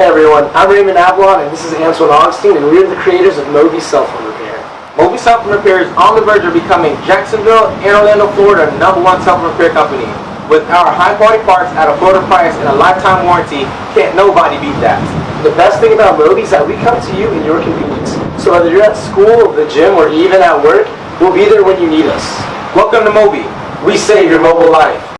Hey everyone, I'm Raymond Avalon and this is Antoine Augustine and we're the creators of Moby Cell Phone Repair. Moby Cell Phone Repair is on the verge of becoming Jacksonville and Orlando, Florida number one cell phone repair company. With our high quality parts at a affordable price and a lifetime warranty, can't nobody beat that. The best thing about Moby is that we come to you in your convenience. So whether you're at school, the gym, or even at work, we'll be there when you need us. Welcome to Moby. We save your mobile life.